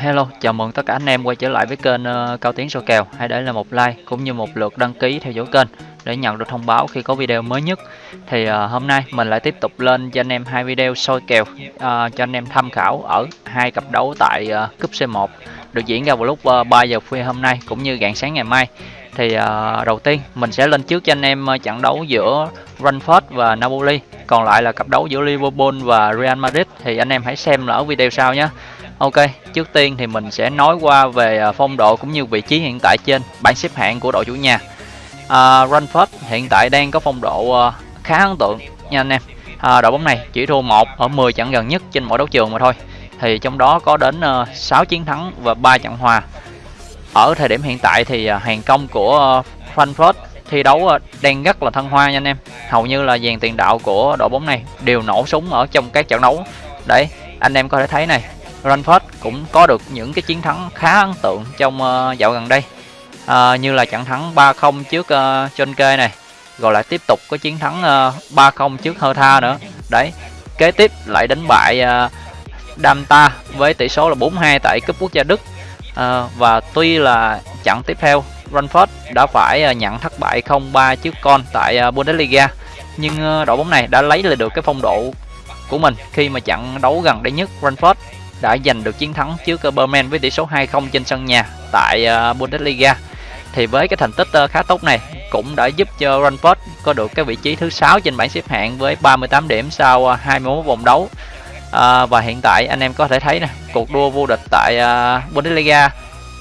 Hello, chào mừng tất cả anh em quay trở lại với kênh uh, Cao Tiến soi kèo. Hãy để lại một like cũng như một lượt đăng ký theo dõi kênh để nhận được thông báo khi có video mới nhất. Thì uh, hôm nay mình lại tiếp tục lên cho anh em hai video soi kèo uh, cho anh em tham khảo ở hai cặp đấu tại uh, cúp C1 được diễn ra vào lúc uh, 3 giờ khuya hôm nay cũng như rạng sáng ngày mai. Thì uh, đầu tiên mình sẽ lên trước cho anh em uh, trận đấu giữa Brentford và Napoli. Còn lại là cặp đấu giữa Liverpool và Real Madrid thì anh em hãy xem là ở video sau nhé. Ok, trước tiên thì mình sẽ nói qua về à, phong độ cũng như vị trí hiện tại trên bảng xếp hạng của đội chủ nhà. À, Brentford hiện tại đang có phong độ à, khá ấn tượng nha anh em. À, đội bóng này chỉ thua một ở 10 trận gần nhất trên mỗi đấu trường mà thôi. Thì trong đó có đến à, 6 chiến thắng và 3 trận hòa. Ở thời điểm hiện tại thì hàng công của Frankfurt thi đấu đang rất là thăng hoa nha anh em. Hầu như là dàn tiền đạo của đội bóng này đều nổ súng ở trong các trận đấu. Đấy, anh em có thể thấy này, Ranford cũng có được những cái chiến thắng khá ấn tượng trong uh, dạo gần đây uh, như là trận thắng 3-0 trước uh, John Kê này rồi lại tiếp tục có chiến thắng uh, 3-0 trước Hertha nữa đấy kế tiếp lại đánh bại uh, Damta với tỷ số là 4-2 tại cúp quốc gia Đức uh, và tuy là trận tiếp theo Ranford đã phải à, nhận thất bại 0-3 trước con tại à, Bundesliga nhưng ờ, đội bóng này đã lấy lại được cái phong độ của mình khi mà trận đấu gần đây nhất Ranford đã giành được chiến thắng trước à, Berman với tỷ số 2-0 trên sân nhà tại Bundesliga. Thì với cái thành tích ờ, khá tốt này cũng đã giúp cho Brentford có được cái vị trí thứ 6 trên bảng xếp hạng với 38 điểm sau 21 vòng đấu. À, và hiện tại anh em có thể thấy nè, cuộc đua vô địch tại Bundesliga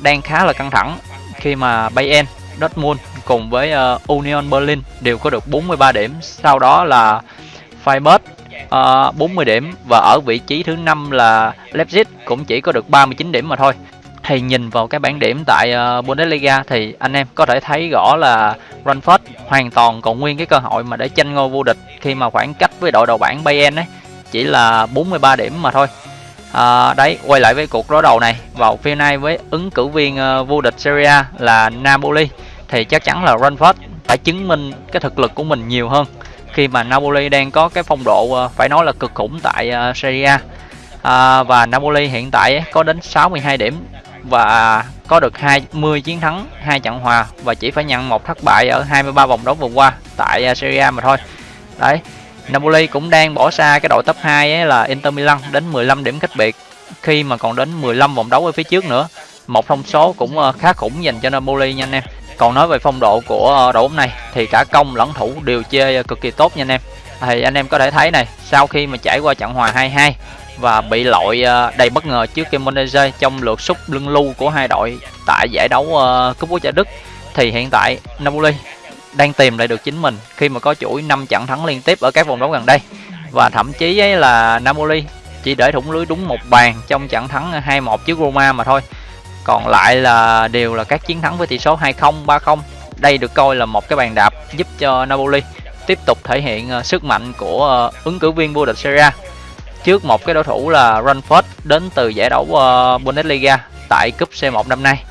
đang khá là căng thẳng khi mà Bayern, Dortmund cùng với uh, Union Berlin đều có được 43 điểm. Sau đó là Freiburg uh, 40 điểm và ở vị trí thứ năm là Leipzig cũng chỉ có được 39 điểm mà thôi thì nhìn vào cái bảng điểm tại uh, Bundesliga thì anh em có thể thấy rõ là Frankfurt hoàn toàn còn nguyên cái cơ hội mà để tranh ngôi vô địch khi mà khoảng cách với đội đầu bảng Bayern ấy chỉ là 43 điểm mà thôi à, đấy quay lại với cuộc đối đầu này. Vào phiên này với ứng cử viên uh, vô địch Serie A là Napoli. Thì chắc chắn là Frankfurt phải chứng minh cái thực lực của mình nhiều hơn. Khi mà Napoli đang có cái phong độ uh, phải nói là cực khủng tại uh, Serie A. À, và Napoli hiện tại có đến 62 điểm và có được 20 chiến thắng, hai trận hòa và chỉ phải nhận một thất bại ở 23 vòng đấu vừa qua tại uh, Serie A mà thôi. Đấy, Napoli cũng đang bỏ xa cái đội top 2 ấy là Inter Milan đến 15 điểm cách biệt khi mà còn đến 15 vòng đấu ở phía trước nữa. Một thông số cũng ờ, khá khủng dành cho Napoli nha anh em. Còn nói về phong độ của ờ, đội bóng này thì cả công lẫn thủ đều chơi cực kỳ tốt nha anh em. Thì anh em có thể thấy này, sau khi mà trải qua trận hòa 2-2 và bị loại ờ, đầy bất ngờ trước Cremonese trong lượt sút lưng lưu của hai đội tại giải đấu cúp quốc gia Đức thì hiện tại Napoli đang tìm lại được chính mình khi mà có chuỗi 5 trận thắng liên tiếp ở các vòng đấu gần đây. Và thậm chí ấy là Napoli chỉ để thủng lưới đúng một bàn trong trận thắng 2-1 trước Roma mà thôi. Còn lại là đều là các chiến thắng với tỷ số 2-0, 3-0 đây được coi là một cái bàn đạp giúp cho Napoli tiếp tục thể hiện ờ, sức mạnh của ờ, ứng cử viên vô địch Serie A trước một cái đối thủ là Ranford đến từ giải đấu ờ, Bundesliga tại cúp C1 năm nay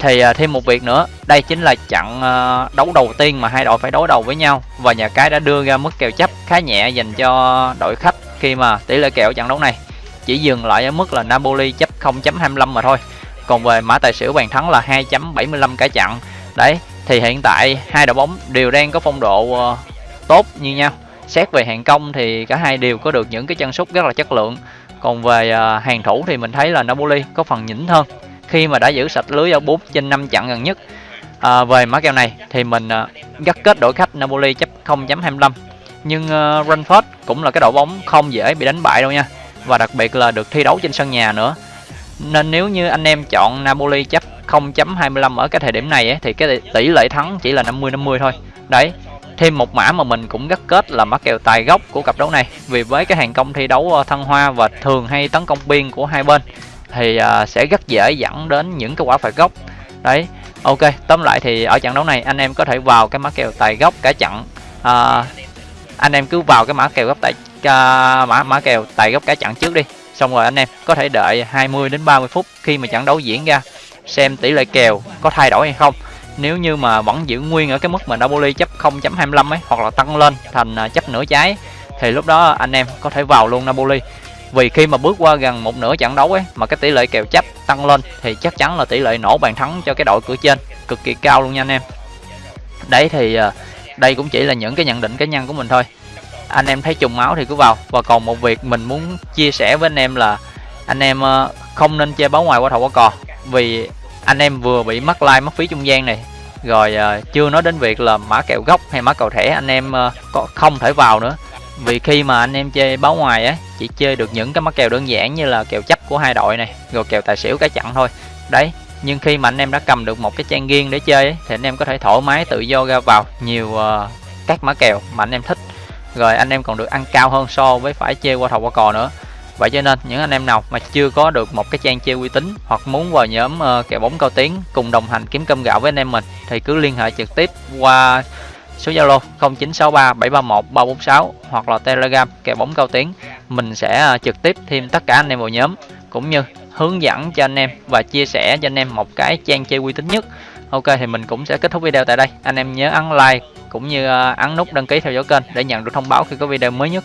thì uh, thêm một việc nữa đây chính là trận uh, à, đấu đầu tiên mà hai đội phải đối đầu với nhau. Và nhà cái đã đưa ra mức kèo chấp khá nhẹ dành cho đội khách khi mà tỷ lệ kèo trận đấu này chỉ dừng lại ở mức là Napoli chấp 0.25 mà thôi. Còn về mã tài xỉu bàn thắng là 2.75 cả chặn đấy thì hiện tại hai đội bóng đều đang có phong độ uh, tốt như nhau. Xét về hàng công thì cả hai đều có được những cái chân sút rất là chất lượng. Còn về uh, hàng thủ thì mình thấy là Napoli có phần nhỉnh hơn khi mà đã giữ sạch lưới ở 4 trên 5 trận gần nhất. À, về mã kèo này thì mình à, gắt kết đội khách Napoli chấp 0.25 nhưng à, uh, Brentford cũng là cái đội bóng không dễ bị đánh bại đâu nha. Và đặc biệt là được thi đấu trên sân nhà nữa. Nên nếu như anh em chọn Napoli chấp 0.25 ở cái thời điểm này ấy, thì cái tỷ lệ thắng chỉ là 50 50 thôi. Đấy thêm một mã mà mình cũng gắt kết là mã kèo tài gốc của cặp đấu này. Vì với cái hàng công thi đấu à, thăng hoa và thường hay tấn công biên của hai bên thì uh, sẽ rất dễ dẫn đến những cái quả phạt góc đấy ok tóm lại thì ở trận đấu này anh em có thể vào cái mã kèo tài gốc cả trận uh, anh em cứ vào cái mã kèo góc tại uh, à, mã mã kèo tài gốc cả trận trước đi. Xong rồi anh em có thể đợi 20 đến 30 phút khi mà trận đấu diễn ra xem tỷ lệ kèo có thay đổi hay không. Nếu như mà vẫn giữ nguyên ở cái mức mà Napoli chấp 0.25 ấy hoặc là tăng lên thành chấp nửa trái thì lúc đó anh em có thể vào luôn Napoli vì khi mà bước qua gần một nửa trận đấu ấy, mà cái tỷ lệ kèo chấp tăng lên, thì chắc chắn là tỷ lệ nổ bàn thắng cho cái đội cửa trên cực kỳ cao luôn nha anh em. Đấy thì à, đây cũng chỉ là những cái nhận định cá nhân của mình thôi. Anh em thấy trùng máu thì cứ vào. Và còn một việc mình muốn chia sẻ với anh em là anh em à, không nên chơi báo ngoài qua thầu qua cò. Vì anh em vừa bị mất like, mất phí trung gian này, rồi à, chưa nói đến việc là mã kèo gốc hay mã cầu thẻ, anh em có không thể vào nữa vì khi mà anh em chơi báo ngoài á chỉ chơi được những cái mắc kèo đơn giản như là kèo chấp của hai đội này rồi kèo tài xỉu cái chặn thôi. Đấy nhưng khi mà anh em đã cầm được một cái trang riêng để chơi ấy, thì anh em có thể thoải mái tự do ra vào nhiều uh, các mã kèo mà anh em thích. Rồi anh em còn được ăn cao hơn so với phải chơi qua thầu qua cò nữa. Vậy cho nên những anh em nào mà chưa có được một cái trang chơi uy tín hoặc muốn vào nhóm uh, kèo bóng cao tiếng cùng đồng hành kiếm cơm gạo với anh em mình thì cứ liên hệ trực tiếp qua số Zalo 0963 731 346 hoặc là Telegram kèo bóng cao tiếng. Mình sẽ à, trực tiếp thêm tất cả anh em vào nhóm, cũng như hướng dẫn cho anh em và chia sẻ cho anh em một cái trang chơi uy tín nhất. Ok, thì mình cũng sẽ kết thúc video tại đây. Anh em nhớ ấn like cũng như à, ấn nút đăng ký theo dõi kênh để nhận được thông báo khi có video mới nhất.